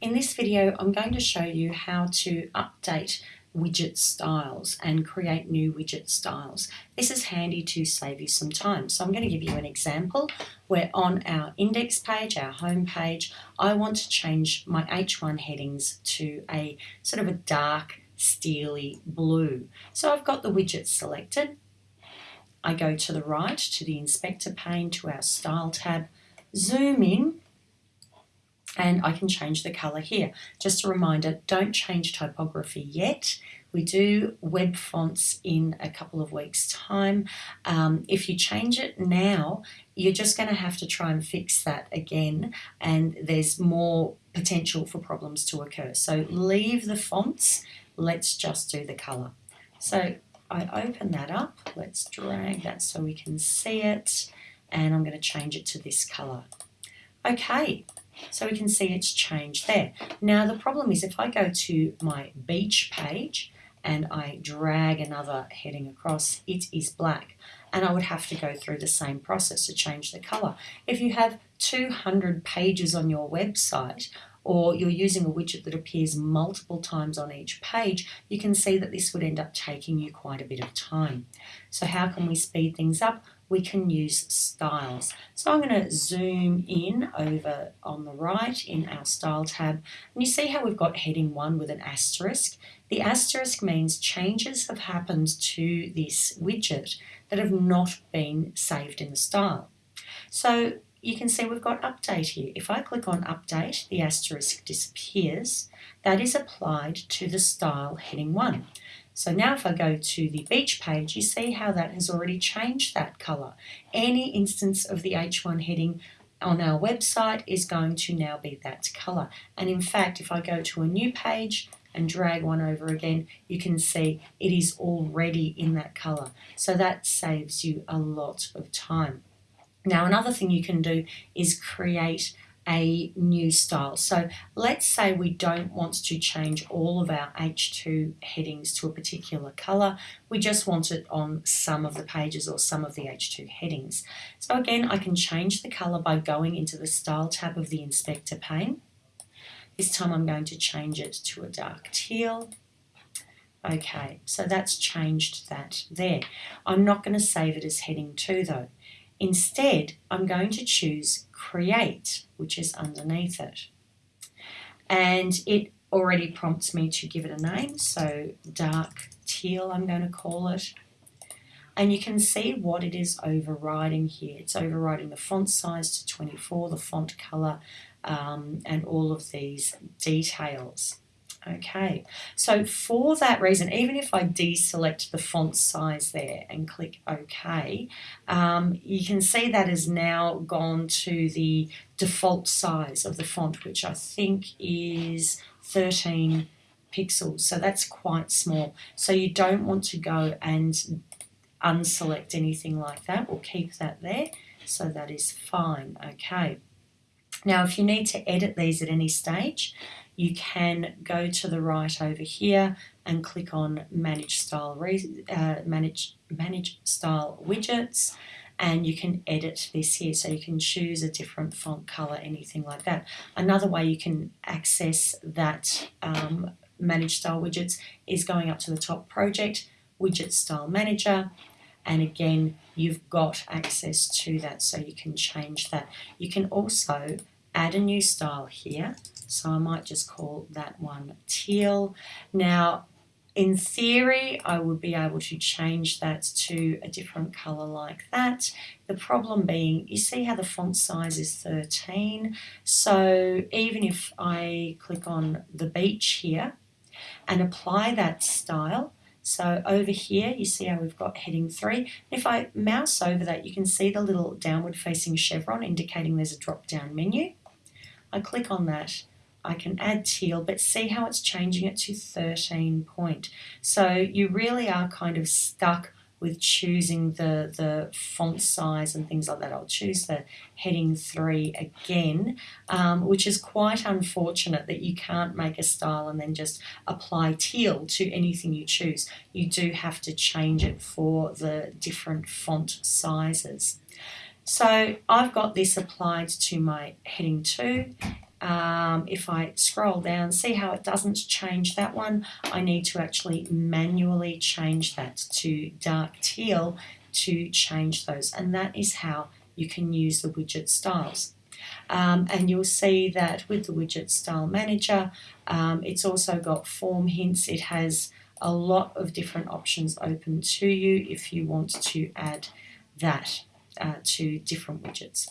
In this video I'm going to show you how to update widget styles and create new widget styles. This is handy to save you some time. So I'm going to give you an example where on our index page, our home page, I want to change my H1 headings to a sort of a dark steely blue. So I've got the widget selected. I go to the right to the inspector pane to our style tab, zoom in and I can change the color here. Just a reminder, don't change typography yet. We do web fonts in a couple of weeks time. Um, if you change it now, you're just going to have to try and fix that again and there's more potential for problems to occur. So leave the fonts, let's just do the color. So I open that up, let's drag that so we can see it and I'm going to change it to this color. Okay, so we can see it's changed there. Now the problem is if I go to my beach page and I drag another heading across, it is black. And I would have to go through the same process to change the color. If you have 200 pages on your website, or you're using a widget that appears multiple times on each page, you can see that this would end up taking you quite a bit of time. So how can we speed things up? We can use styles. So I'm going to zoom in over on the right in our style tab and you see how we've got heading 1 with an asterisk. The asterisk means changes have happened to this widget that have not been saved in the style. So you can see we've got update here. If I click on update, the asterisk disappears. That is applied to the style heading 1. So now if I go to the beach page, you see how that has already changed that color. Any instance of the H1 heading on our website is going to now be that color. And in fact, if I go to a new page and drag one over again, you can see it is already in that color. So that saves you a lot of time. Now, another thing you can do is create a new style. So let's say we don't want to change all of our H2 headings to a particular color. We just want it on some of the pages or some of the H2 headings. So again, I can change the color by going into the Style tab of the Inspector pane. This time I'm going to change it to a dark teal. Okay, so that's changed that there. I'm not going to save it as heading 2 though. Instead, I'm going to choose create, which is underneath it. And it already prompts me to give it a name, so dark teal I'm going to call it. And you can see what it is overriding here. It's overriding the font size to 24, the font color, um, and all of these details. Okay, so for that reason, even if I deselect the font size there and click OK, um, you can see that has now gone to the default size of the font, which I think is 13 pixels. So that's quite small. So you don't want to go and unselect anything like that. We'll keep that there. So that is fine. Okay. Now, if you need to edit these at any stage, you can go to the right over here and click on manage style uh, manage manage style widgets and you can edit this here. So you can choose a different font color anything like that. Another way you can access that um, manage style widgets is going up to the top project widget style manager and again you've got access to that so you can change that you can also add a new style here so I might just call that one teal. Now, in theory, I would be able to change that to a different color like that. The problem being, you see how the font size is 13. So even if I click on the beach here and apply that style, so over here, you see how we've got heading three. If I mouse over that, you can see the little downward facing chevron indicating there's a drop down menu. I click on that I can add teal, but see how it's changing it to 13 point. So you really are kind of stuck with choosing the, the font size and things like that. I'll choose the heading 3 again, um, which is quite unfortunate that you can't make a style and then just apply teal to anything you choose. You do have to change it for the different font sizes. So I've got this applied to my heading 2 um, if I scroll down, see how it doesn't change that one? I need to actually manually change that to dark teal to change those, and that is how you can use the widget styles. Um, and you'll see that with the widget style manager, um, it's also got form hints. It has a lot of different options open to you if you want to add that uh, to different widgets.